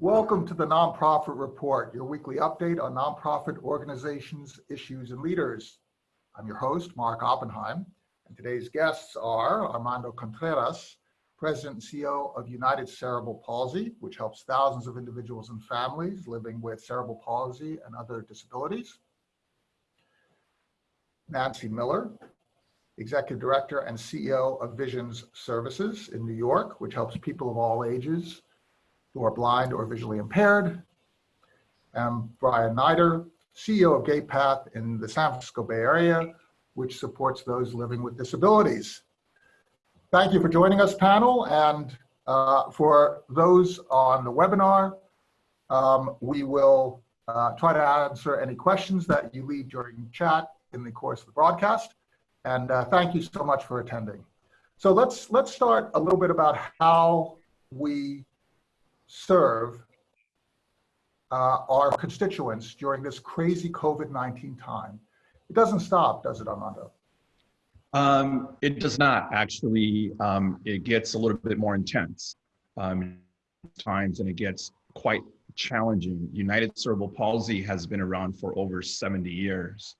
Welcome to the Nonprofit Report, your weekly update on nonprofit organizations, issues, and leaders. I'm your host, Mark Oppenheim, and today's guests are Armando Contreras, President and CEO of United Cerebral Palsy, which helps thousands of individuals and families living with cerebral palsy and other disabilities. Nancy Miller, Executive Director and CEO of Visions Services in New York, which helps people of all ages who are blind or visually impaired. And Brian Nider, CEO of GatePath in the San Francisco Bay Area, which supports those living with disabilities. Thank you for joining us, panel. And uh, for those on the webinar, um, we will uh, try to answer any questions that you leave during chat in the course of the broadcast. And uh, thank you so much for attending. So let's let's start a little bit about how we serve uh, our constituents during this crazy COVID-19 time. It doesn't stop, does it, Armando? Um, it does not actually. Um, it gets a little bit more intense um, times and it gets quite challenging. United Cerebral Palsy has been around for over 70 years.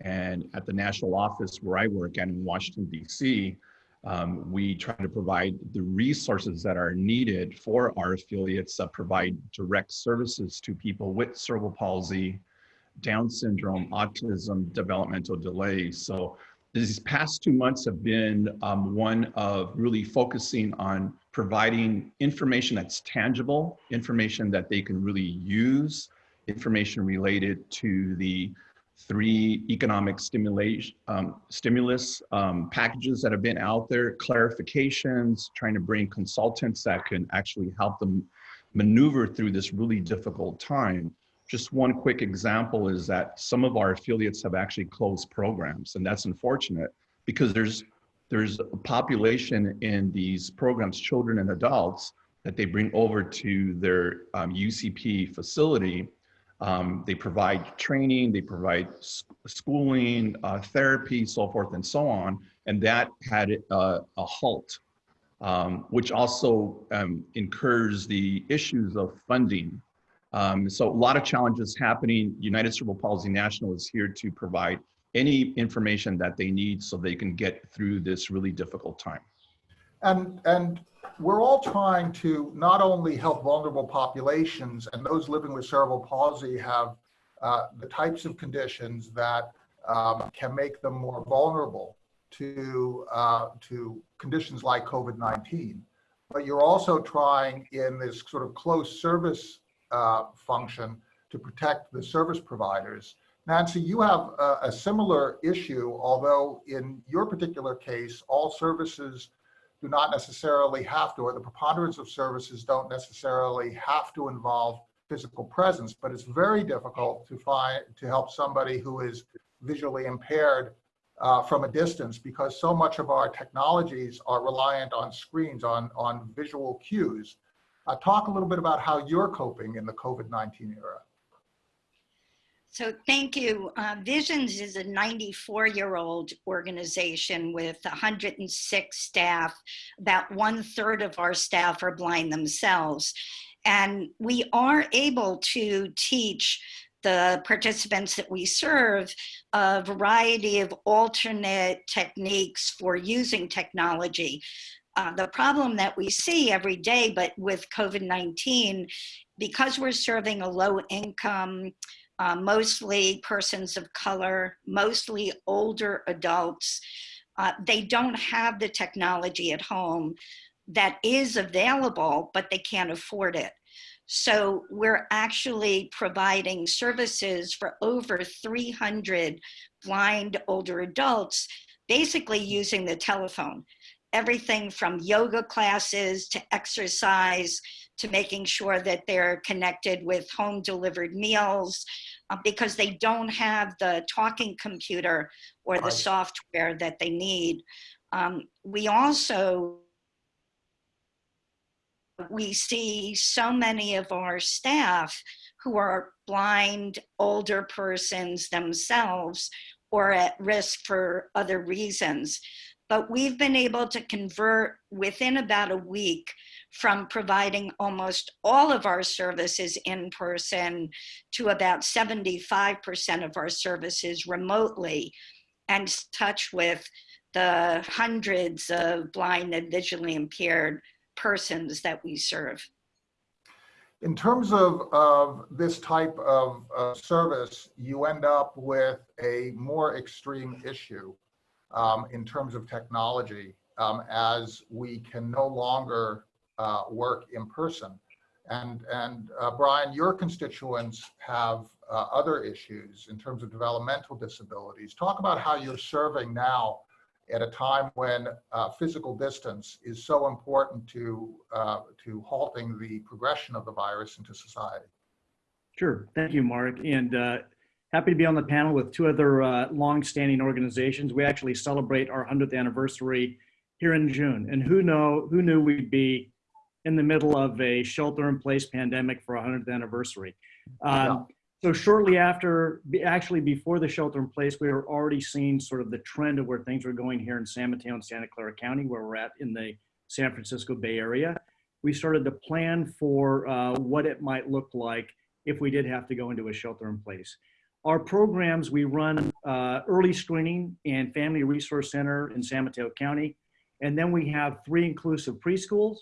And at the national office where I work in Washington, DC, um, we try to provide the resources that are needed for our affiliates that provide direct services to people with cerebral palsy, Down syndrome, autism, developmental delays. So these past two months have been um, one of really focusing on providing information that's tangible, information that they can really use, information related to the three economic stimulation, um, stimulus um, packages that have been out there, clarifications, trying to bring consultants that can actually help them maneuver through this really difficult time. Just one quick example is that some of our affiliates have actually closed programs, and that's unfortunate because there's there's a population in these programs, children and adults, that they bring over to their um, UCP facility um, they provide training, they provide schooling, uh, therapy, so forth and so on. And that had uh, a halt, um, which also um, incurs the issues of funding. Um, so a lot of challenges happening. United Cerebral Palsy National is here to provide any information that they need so they can get through this really difficult time. And, and we're all trying to not only help vulnerable populations and those living with cerebral palsy have uh, the types of conditions that um, can make them more vulnerable to, uh, to conditions like COVID-19. But you're also trying in this sort of close service uh, function to protect the service providers. Nancy, you have a, a similar issue, although in your particular case, all services do not necessarily have to, or the preponderance of services don't necessarily have to involve physical presence, but it's very difficult to find, to help somebody who is visually impaired uh, from a distance because so much of our technologies are reliant on screens, on, on visual cues. Uh, talk a little bit about how you're coping in the COVID-19 era. So thank you. Uh, Visions is a 94 year old organization with 106 staff. About one third of our staff are blind themselves. And we are able to teach the participants that we serve a variety of alternate techniques for using technology. Uh, the problem that we see every day, but with COVID-19, because we're serving a low income uh, mostly persons of color, mostly older adults. Uh, they don't have the technology at home that is available, but they can't afford it. So we're actually providing services for over 300 blind older adults, basically using the telephone. Everything from yoga classes to exercise to making sure that they're connected with home delivered meals uh, because they don't have the talking computer or the right. software that they need. Um, we also we see so many of our staff who are blind older persons themselves or at risk for other reasons. But we've been able to convert within about a week from providing almost all of our services in person to about 75% of our services remotely and touch with the hundreds of blind and visually impaired persons that we serve. In terms of, of this type of uh, service, you end up with a more extreme issue um, in terms of technology um, as we can no longer uh, work in person. And, and uh, Brian, your constituents have uh, other issues in terms of developmental disabilities. Talk about how you're serving now at a time when uh, physical distance is so important to, uh, to halting the progression of the virus into society. Sure. Thank you, Mark. And uh, happy to be on the panel with two other uh, long-standing organizations. We actually celebrate our 100th anniversary here in June. And who know who knew we'd be in the middle of a shelter-in-place pandemic for our 100th anniversary. Um, so shortly after, actually before the shelter in place, we were already seeing sort of the trend of where things were going here in San Mateo and Santa Clara County, where we're at in the San Francisco Bay Area. We started to plan for uh, what it might look like if we did have to go into a shelter in place. Our programs, we run uh, early screening and family resource center in San Mateo County. And then we have three inclusive preschools.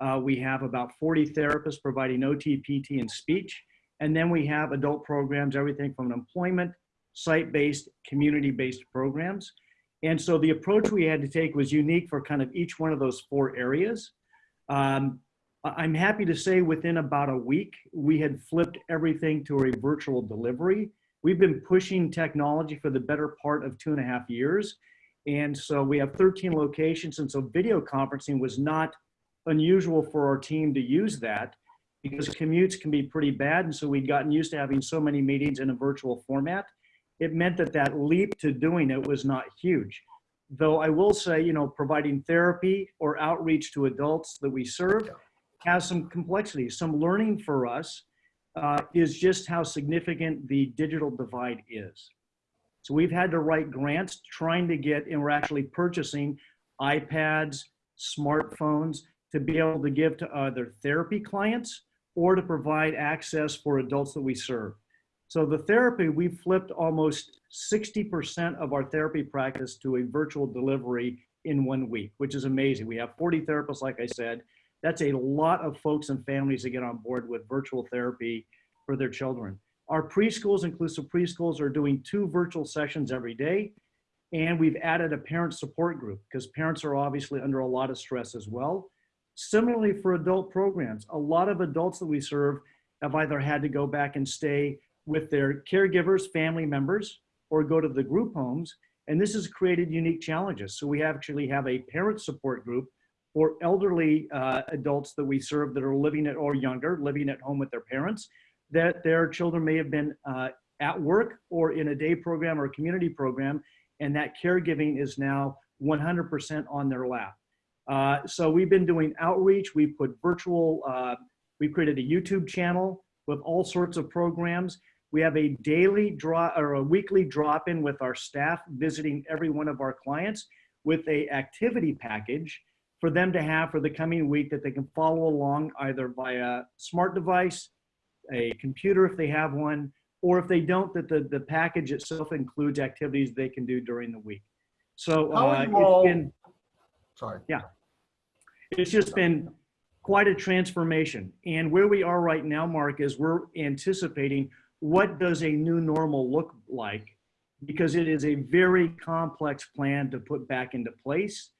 Uh, we have about 40 therapists providing OT, PT, and speech. And then we have adult programs, everything from employment, site-based, community-based programs. And so the approach we had to take was unique for kind of each one of those four areas. Um, I'm happy to say within about a week, we had flipped everything to a virtual delivery. We've been pushing technology for the better part of two and a half years. And so we have 13 locations. And so video conferencing was not unusual for our team to use that because commutes can be pretty bad. And so we'd gotten used to having so many meetings in a virtual format. It meant that that leap to doing it was not huge. Though I will say, you know, providing therapy or outreach to adults that we serve has some complexities. Some learning for us uh, is just how significant the digital divide is. So we've had to write grants trying to get, and we're actually purchasing iPads, smartphones to be able to give to other therapy clients or to provide access for adults that we serve. So the therapy, we flipped almost 60% of our therapy practice to a virtual delivery in one week, which is amazing. We have 40 therapists, like I said. That's a lot of folks and families that get on board with virtual therapy for their children. Our preschools, inclusive preschools, are doing two virtual sessions every day. And we've added a parent support group because parents are obviously under a lot of stress as well. Similarly for adult programs, a lot of adults that we serve have either had to go back and stay with their caregivers, family members, or go to the group homes. And this has created unique challenges. So we actually have a parent support group for elderly uh, adults that we serve that are living at or younger, living at home with their parents, that their children may have been uh, at work or in a day program or community program, and that caregiving is now 100% on their lap. Uh, so we've been doing outreach. We put virtual, uh, we created a YouTube channel with all sorts of programs. We have a daily draw or a weekly drop in with our staff visiting every one of our clients with a activity package for them to have for the coming week that they can follow along either via smart device, a computer if they have one, or if they don't, that the, the package itself includes activities they can do during the week. So uh, it's all, been, sorry. Yeah. It's just been quite a transformation. And where we are right now, Mark, is we're anticipating what does a new normal look like? Because it is a very complex plan to put back into place.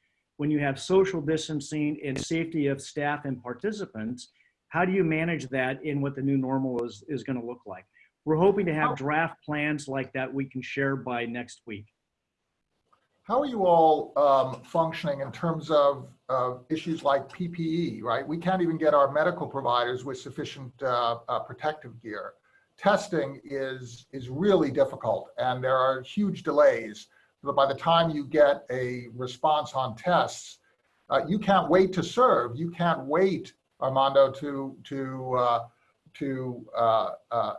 When you have social distancing and safety of staff and participants, how do you manage that in what the new normal is, is gonna look like? We're hoping to have draft plans like that we can share by next week. How are you all um, functioning in terms of uh, issues like PPE, right? We can't even get our medical providers with sufficient uh, uh, protective gear. Testing is, is really difficult and there are huge delays. But by the time you get a response on tests, uh, you can't wait to serve. You can't wait, Armando, to, to, uh, to uh,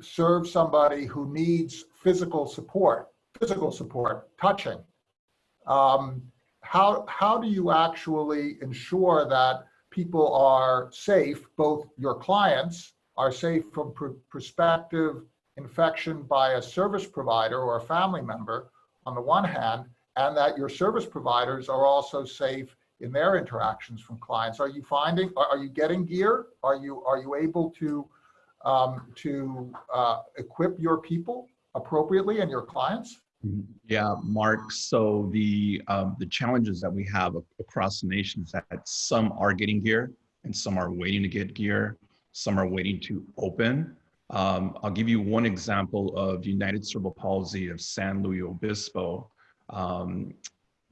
serve somebody who needs physical support, physical support, touching. Um, how, how do you actually ensure that people are safe, both your clients are safe from pr- prospective infection by a service provider or a family member on the one hand, and that your service providers are also safe in their interactions from clients? Are you finding, are, are you getting gear? Are you, are you able to, um, to uh, equip your people appropriately and your clients? Yeah, Mark. So the um, the challenges that we have across the nation is that some are getting gear and some are waiting to get gear. Some are waiting to open. Um, I'll give you one example of United Cerebral Palsy of San Luis Obispo. Um,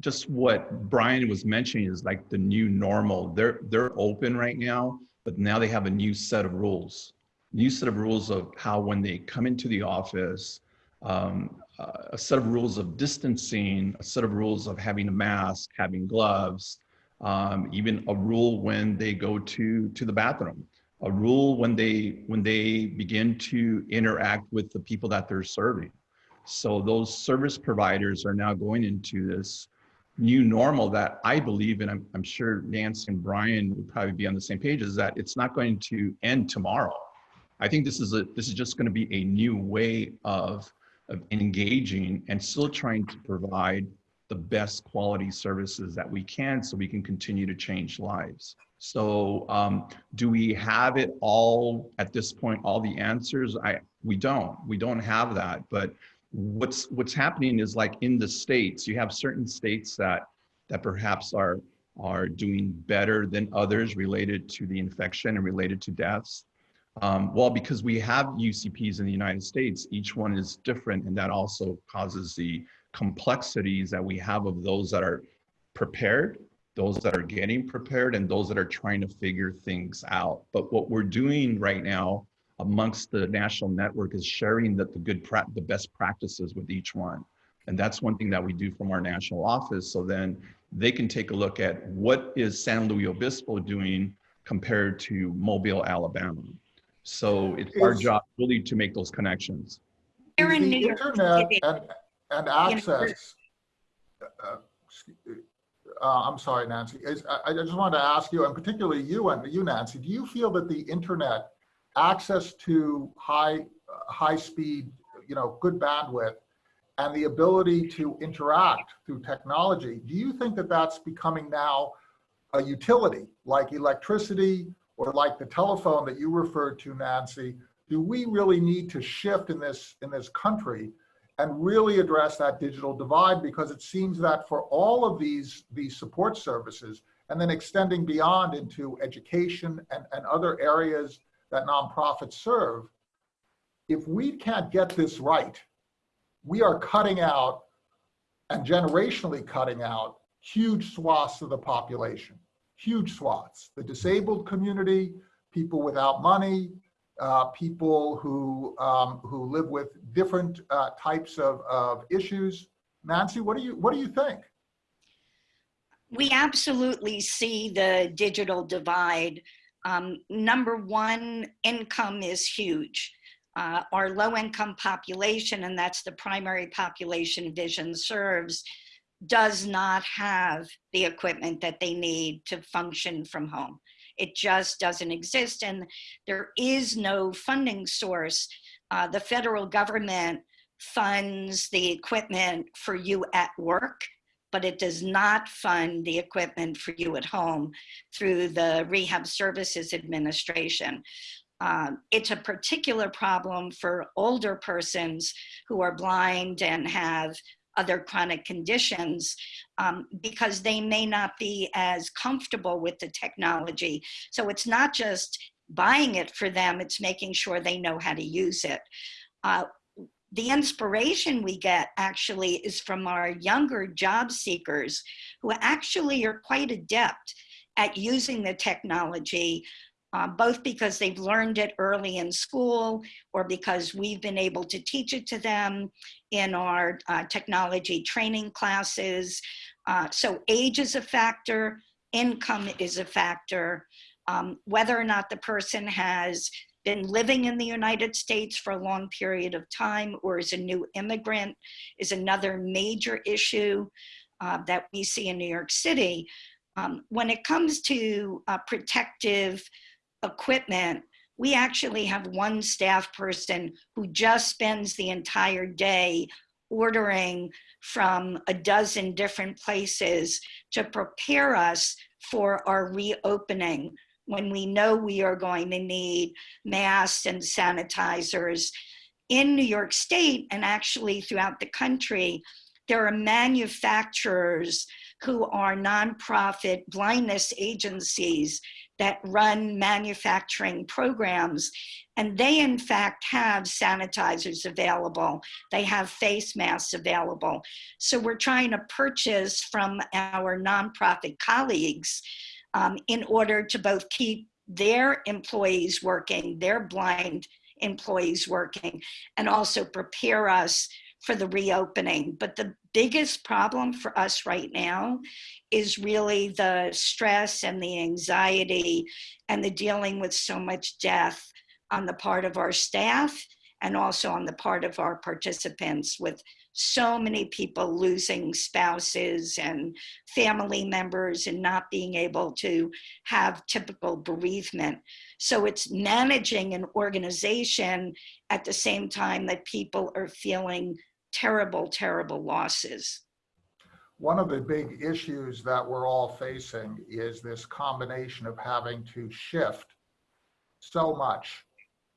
just what Brian was mentioning is like the new normal. They're they're open right now, but now they have a new set of rules. New set of rules of how when they come into the office, um, a set of rules of distancing, a set of rules of having a mask, having gloves, um, even a rule when they go to to the bathroom, a rule when they when they begin to interact with the people that they're serving. So those service providers are now going into this new normal that I believe, and I'm, I'm sure Nancy and Brian would probably be on the same page, is that it's not going to end tomorrow. I think this is a this is just going to be a new way of of engaging and still trying to provide the best quality services that we can so we can continue to change lives. So um, do we have it all at this point, all the answers? I we don't. We don't have that. But what's what's happening is like in the states, you have certain states that that perhaps are are doing better than others related to the infection and related to deaths. Um, well, because we have UCPs in the United States, each one is different, and that also causes the complexities that we have of those that are prepared, those that are getting prepared, and those that are trying to figure things out. But what we're doing right now amongst the national network is sharing that the good, pra- the best practices with each one, and that's one thing that we do from our national office. So then they can take a look at what is San Luis Obispo doing compared to Mobile, Alabama. So it's our job really to make those connections. Here Is the internet and, and access, uh, excuse- uh, I'm sorry, Nancy, is, I, I just wanted to ask you, and particularly you and you, Nancy, do you feel that the internet, access to high, uh, high speed, you know, good bandwidth, and the ability to interact through technology, do you think that that's becoming now a utility like electricity or like the telephone that you referred to, Nancy? Do we really need to shift in this in this country and really address that digital divide? Because it seems that for all of these these support services, and then extending beyond into education and, and other areas that nonprofits serve, if we can't get this right, we are cutting out and generationally cutting out huge swaths of the population, huge swaths. The disabled community, people without money, uh, people who um, who live with different uh, types of, of issues. Nancy, what do you what do you think? We absolutely see the digital divide. Um, number one, income is huge. Uh, our low income population, and that's the primary population Vision serves, does not have the equipment that they need to function from home. It just doesn't exist, and there is no funding source. Uh, the federal government funds the equipment for you at work, but it does not fund the equipment for you at home through the Rehab Services Administration. Um, it's a particular problem for older persons who are blind and have other chronic conditions um, because they may not be as comfortable with the technology. So it's not just buying it for them, it's making sure they know how to use it. Uh, the inspiration we get actually is from our younger job seekers who actually are quite adept at using the technology uh, both because they've learned it early in school or because we've been able to teach it to them in our uh, technology training classes. Uh, so age is a factor, income is a factor, um, whether or not the person has been living in the United States for a long period of time or is a new immigrant is another major issue. uh, that we see in New York City. Um, when it comes to uh, protective equipment, we actually have one staff person who just spends the entire day ordering from a dozen different places to prepare us for our reopening when we know we are going to need masks and sanitizers. In New York State and actually throughout the country, there are manufacturers who are nonprofit blindness agencies that run manufacturing programs. And they, in fact, have sanitizers available. They have face masks available. So we're trying to purchase from our nonprofit colleagues um, in order to both keep their employees working, their blind employees working, and also prepare us for the reopening. But the biggest problem for us right now is really the stress and the anxiety and the dealing with so much death on the part of our staff and also on the part of our participants with so many people losing spouses and family members and not being able to have typical bereavement. So it's managing an organization at the same time that people are feeling terrible, terrible losses. One of the big issues that we're all facing is this combination of having to shift so much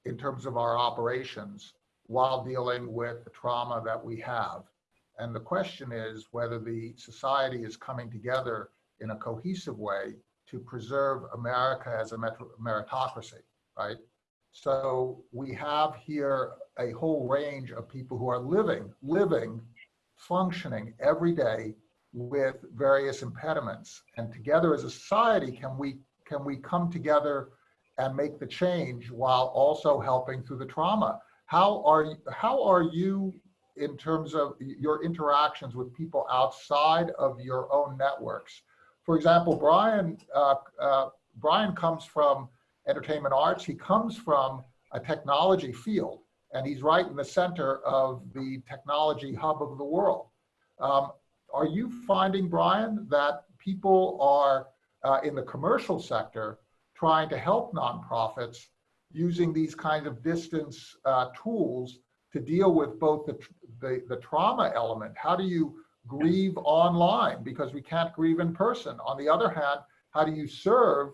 in terms of our operations while dealing with the trauma that we have. And the question is whether the society is coming together in a cohesive way to preserve America as a meritocracy, right? So we have here a whole range of people who are living, living, functioning every day with various impediments. And together as a society, can we, can we come together and make the change while also helping through the trauma? How are, you, how are you in terms of your interactions with people outside of your own networks? For example, Brian, uh, uh, Brian comes from entertainment arts. He comes from a technology field and he's right in the center of the technology hub of the world. Um, are you finding, Brian, that people are uh, in the commercial sector trying to help nonprofits using these kinds of distance uh, tools to deal with both the, the, the trauma element? How do you grieve online because we can't grieve in person? On the other hand, how do you serve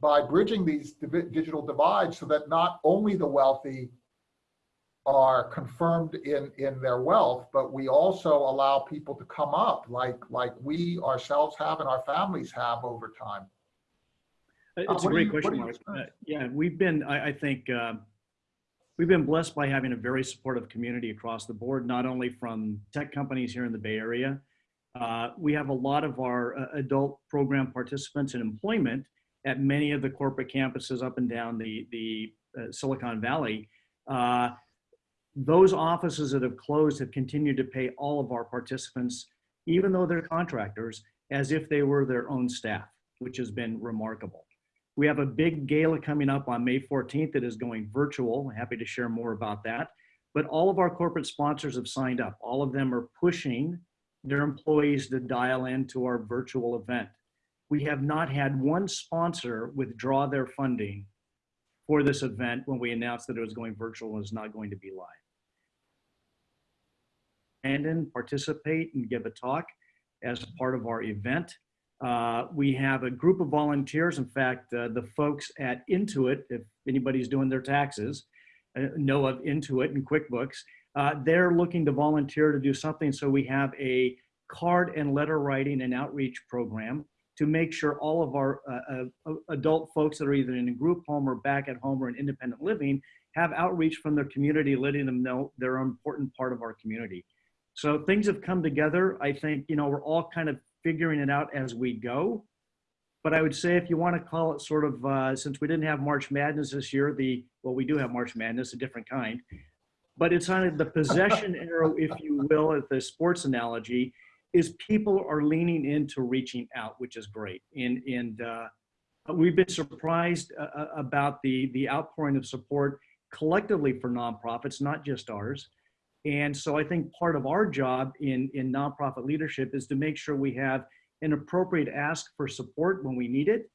by bridging these digital divides so that not only the wealthy are confirmed in in their wealth but we also allow people to come up like like we ourselves have and our families have over time. It's uh, a great you, question Mark. Uh, yeah we've been i, I think uh, we've been blessed by having a very supportive community across the board not only from tech companies here in the bay area. Uh, we have a lot of our uh, adult program participants in employment at many of the corporate campuses up and down the the uh, silicon valley those offices that have closed have continued to pay all of our participants, even though they're contractors, as if they were their own staff, which has been remarkable. We have a big gala coming up on May 14th that is going virtual. Happy to share more about that. But all of our corporate sponsors have signed up. All of them are pushing their employees to dial into our virtual event. We have not had one sponsor withdraw their funding for this event when we announced that it was going virtual and was not going to be live And in, participate and give a talk as part of our event. Uh, we have a group of volunteers. In fact, uh, the folks at Intuit, if anybody's doing their taxes, uh, know of Intuit and QuickBooks, uh, they're looking to volunteer to do something. So we have a card and letter writing and outreach program to make sure all of our uh, uh, adult folks that are either in a group home or back at home or in independent living have outreach from their community, letting them know they're an important part of our community. So things have come together. I think, you know, we're all kind of figuring it out as we go. But I would say if you want to call it sort of, uh, since we didn't have March Madness this year, the, well, we do have March Madness, a different kind. But it's on the possession arrow, if you will, at the sports analogy, is people are leaning into reaching out, which is great. And, and uh, we've been surprised uh, uh about the, the outpouring of support collectively for nonprofits, not just ours. And so I think part of our job in, in nonprofit leadership is to make sure we have an appropriate ask for support when we need it.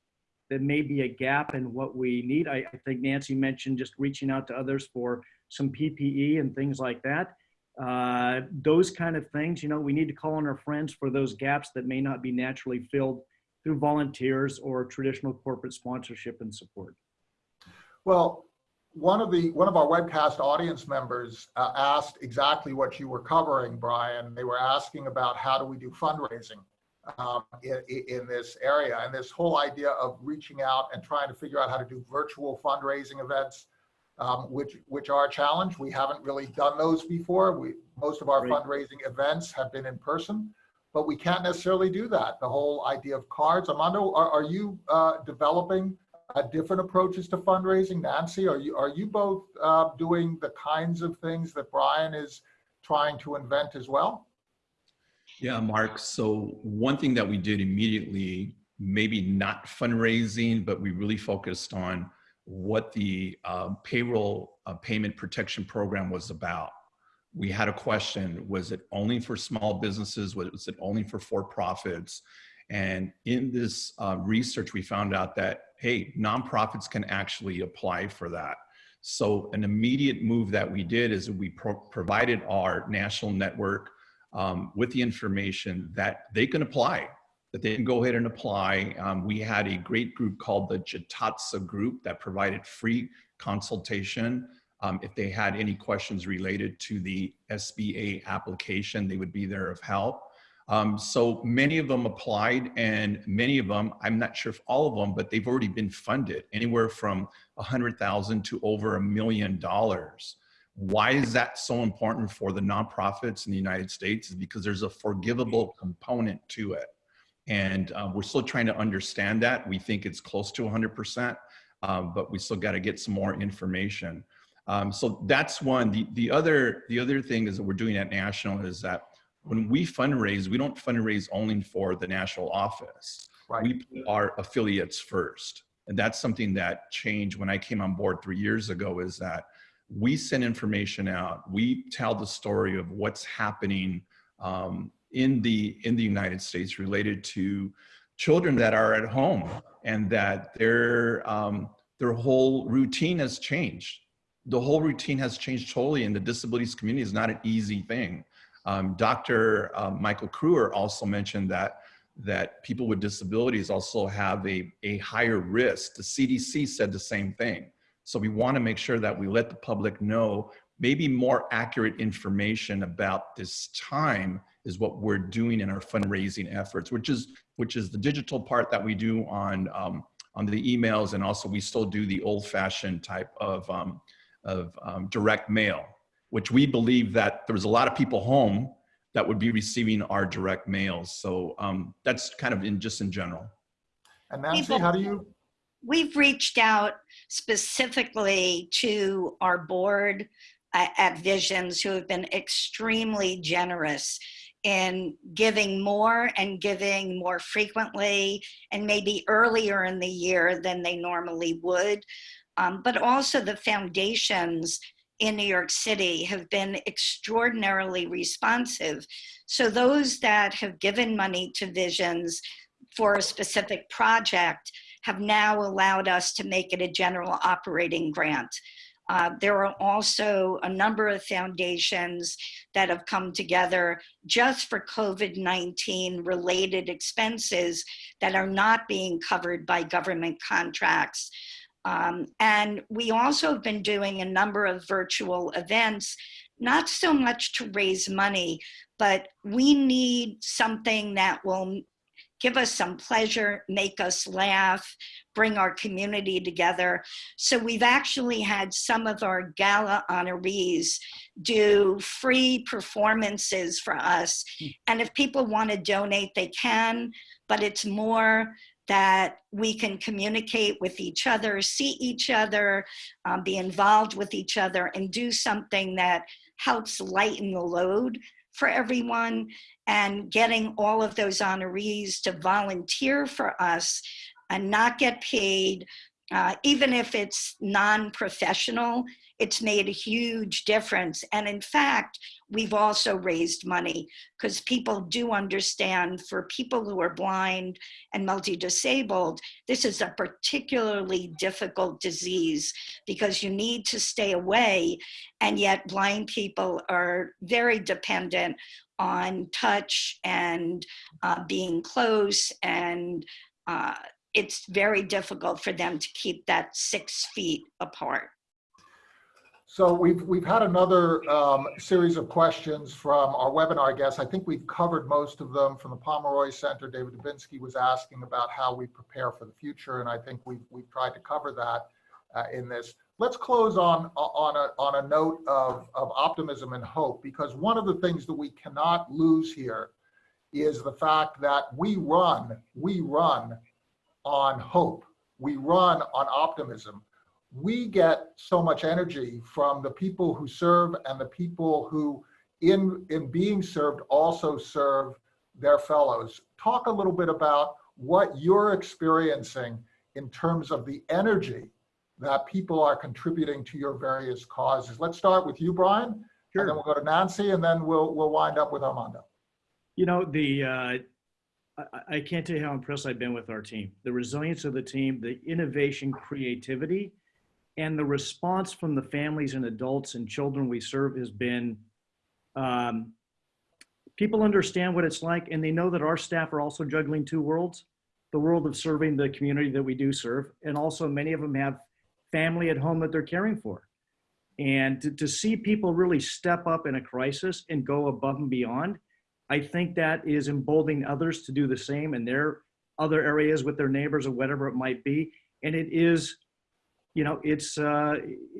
There may be a gap in what we need. I, I think Nancy mentioned just reaching out to others for some PPE and things like that. Uh, those kind of things, you know, we need to call on our friends for those gaps that may not be naturally filled through volunteers or traditional corporate sponsorship and support. Well, one of the one of our webcast audience members uh, asked exactly what you were covering, Brian. They were asking about how do we do fundraising um, in, in this area, and this whole idea of reaching out and trying to figure out how to do virtual fundraising events, um, which which are a challenge. We haven't really done those before. We most of our fundraising events have been in person, but we can't necessarily do that. The whole idea of cards. Armando, are, are you uh, developing? uh, different approaches to fundraising? Nancy, are you, are you both uh, doing the kinds of things that Brian is trying to invent as well? Yeah, Mark. So one thing that we did immediately, maybe not fundraising, but we really focused on what the uh, payroll uh, payment protection program was about. We had a question, was it only for small businesses? Was it only for for-profits? And in this uh, research, we found out that, hey, nonprofits can actually apply for that. So an immediate move that we did is we pro provided our national network um, with the information that they can apply, that they can go ahead and apply. Um, we had a great group called the Jatatsa Group that provided free consultation. Um, if they had any questions related to the SBA application, they would be there of help. Um, so many of them applied and many of them, I'm not sure if all of them, but they've already been funded anywhere from a hundred thousand to over a million dollars. Why is that so important for the nonprofits in the United States is because there's a forgivable component to it. And uh, we're still trying to understand that. We think it's close to 100%, um, but we still got to get some more information. Um, so that's one. The, the, other, the other thing is that we're doing at National is that when we fundraise, we don't fundraise only for the national office. Right. We put our affiliates first. And that's something that changed when I came on board three years ago is that we send information out. We tell the story of what's happening um, in the in the United States related to children that are at home and that their um, their whole routine has changed. The whole routine has changed totally, and the disabilities community is not an easy thing. Um, Dr. Uh, Michael Kruer also mentioned that that people with disabilities also have a, a higher risk. The CDC said the same thing. So we want to make sure that we let the public know maybe more accurate information about this time is what we're doing in our fundraising efforts, which is which is the digital part that we do on um, on the emails, and also we still do the old-fashioned type of um, of um, direct mail, which we believe that there was a lot of people home that would be receiving our direct mails. So um, that's kind of in just in general. And Nancy, People- how do you, We've reached out specifically to our board uh, at Visions who have been extremely generous in giving more and giving more frequently and maybe earlier in the year than they normally would. Um, but also the foundations in New York City have been extraordinarily responsive. So those that have given money to Visions for a specific project have now allowed us to make it a general operating grant. Uh, there are also a number of foundations that have come together just for COVID-19 related expenses that are not being covered by government contracts. Um, and we also have been doing a number of virtual events, not so much to raise money, but we need something that will give us some pleasure, make us laugh, bring our community together. So we've actually had some of our gala honorees do free performances for us. And if people want to donate, they can, but it's more that we can communicate with each other, see each other, um, be involved with each other, and do something that helps lighten the load for everyone and getting all of those honorees to volunteer for us and not get paid uh, even if it's non-professional, it's made a huge difference. And in fact, we've also raised money because people do understand for people who are blind and multi-disabled, this is a particularly difficult disease because you need to stay away and yet blind people are very dependent on touch and uh, being close and uh, it's very difficult for them to keep that six feet apart. So we've, we've had another um, series of questions from our webinar guests. I think we've covered most of them from the Pomeroy Center. David Dubinsky was asking about how we prepare for the future, and I think we've, we've tried to cover that uh, in this. Let's close on, on, a, on a note of, of optimism and hope, because one of the things that we cannot lose here is the fact that we run, we run on hope. We run on optimism we get so much energy from the people who serve and the people who in in being served also serve their fellows talk a little bit about what you're experiencing in terms of the energy that people are contributing to your various causes let's start with you brian Sure. and then we'll go to nancy and then we'll we'll wind up with armando You know, the, uh, I, I can't tell you how impressed I've been with our team. The resilience of the team, the innovation, creativity, and the response from the families and adults and children we serve has been, um, people understand what it's like and they know that our staff are also juggling two worlds, the world of serving the community that we do serve, and also many of them have family at home that they're caring for. And to, to see people really step up in a crisis and go above and beyond, I think that is emboldening others to do the same in their other areas with their neighbors or whatever it might be. And it is, you know, it's uh,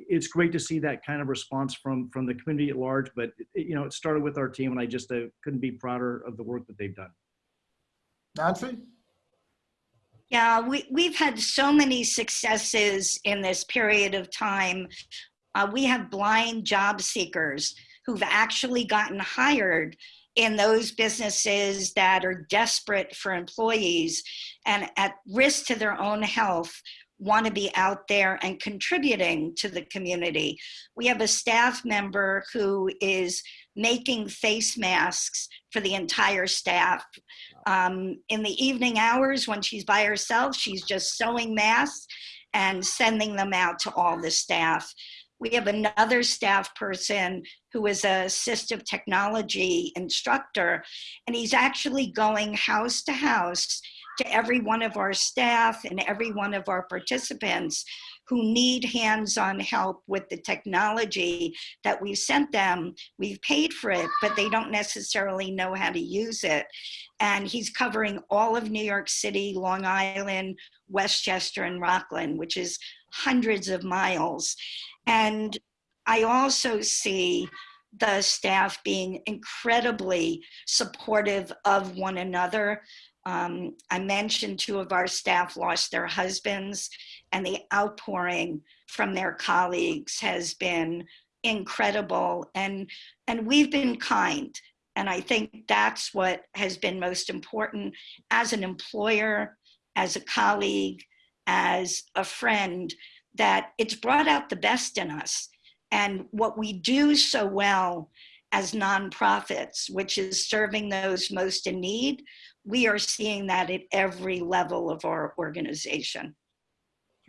it's great to see that kind of response from from the community at large. But it, you know, it started with our team, and I just uh, couldn't be prouder of the work that they've done. nancy Yeah, we, we've had so many successes in this period of time. Uh, we have blind job seekers who've actually gotten hired in those businesses that are desperate for employees and at risk to their own health want to be out there and contributing to the community. We have a staff member who is making face masks for the entire staff. Um, in the evening hours when she's by herself, she's just sewing masks and sending them out to all the staff. We have another staff person who is a assistive technology instructor, and he's actually going house to house to every one of our staff and every one of our participants who need hands-on help with the technology that we've sent them. We've paid for it, but they don't necessarily know how to use it. And he's covering all of New York City, Long Island, Westchester, and Rockland, which is hundreds of miles. And I also see the staff being incredibly supportive of one another. Um, I mentioned two of our staff lost their husbands and the outpouring from their colleagues has been incredible and and we've been kind and I think that's what has been most important as an employer, as a colleague, as a friend, that it's brought out the best in us. And what we do so well as nonprofits, which is serving those most in need, we are seeing that at every level of our organization.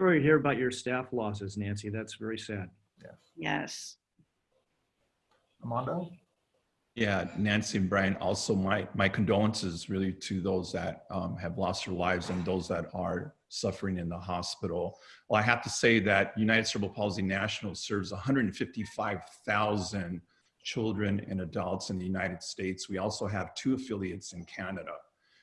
Sorry to hear about your staff losses, Nancy. That's very sad. yes Yes. armando Yeah, Nancy and Brian, also my, my condolences really to those that um, have lost their lives and those that are suffering in the hospital. Well, I have to say that United Cerebral Palsy National serves 155,000 children and adults in the United States. We also have two affiliates in Canada.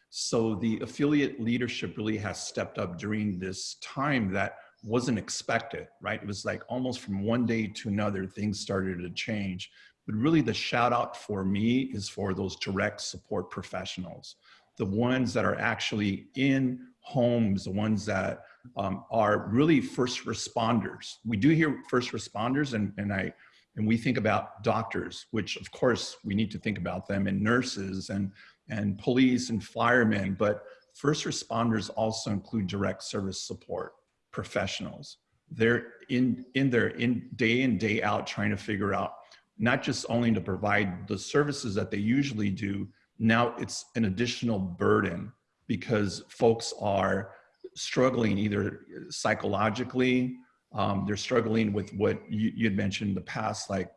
So the affiliate leadership really has stepped up during this time that wasn't expected, right? It was like almost from one day to another, things started to change. But really the shout out for me is for those direct support professionals, the ones that are actually in homes, the ones that um, are really first responders. We do hear first responders and, and I, and we think about doctors, which of course we need to think about them and nurses and, and police and firemen, but first responders also include direct service support. professionals. They're in in there in day in day out trying to figure out not just only to provide the services that they usually do. Now it's an additional burden because folks are struggling either psychologically, um, they're struggling with what you, you had mentioned in the past, like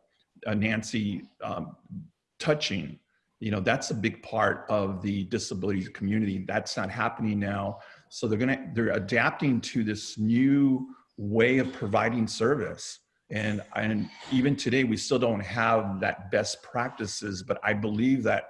uh, Nancy um, touching. You know, that's a big part of the disability community. That's not happening now. So they're gonna they're adapting to this new way of providing service. And and even today we still don't have that best practices, but I believe that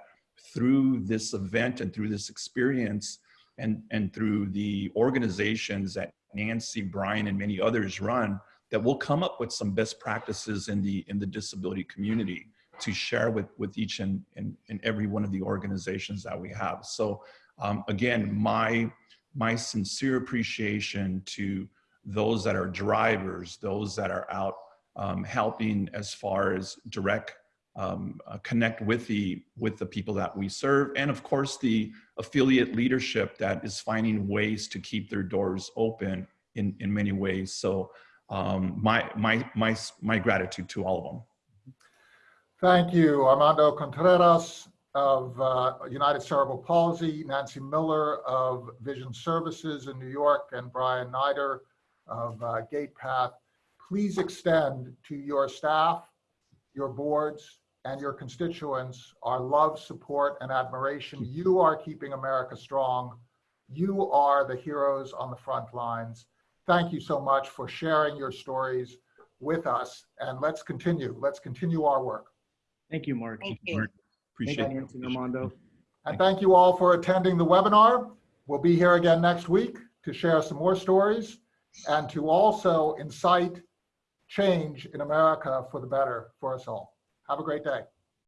through this event and through this experience and and through the organizations that Nancy, Brian, and many others run, that we'll come up with some best practices in the in the disability community to share with with each and and, and every one of the organizations that we have. So um, again, my my sincere appreciation to those that are drivers, those that are out um, helping as far as direct um, uh, connect with the with the people that we serve, and of course the affiliate leadership that is finding ways to keep their doors open in in many ways. So um, my my my my gratitude to all of them. Thank you, Armando Contreras of uh, United Cerebral Palsy, Nancy Miller of Vision Services in New York, and Brian Nider of uh, Gatepath. Please extend to your staff, your boards, and your constituents our love, support, and admiration. You are keeping America strong. You are the heroes on the front lines. Thank you so much for sharing your stories with us. And let's continue. Let's continue our work. Thank you, Mark. Thank you. Mark. Thank Appreciate you. Nancy and Armando. And thank you all for attending the webinar. We'll be here again next week to share some more stories and to also incite change in America for the better for us all. Have a great day.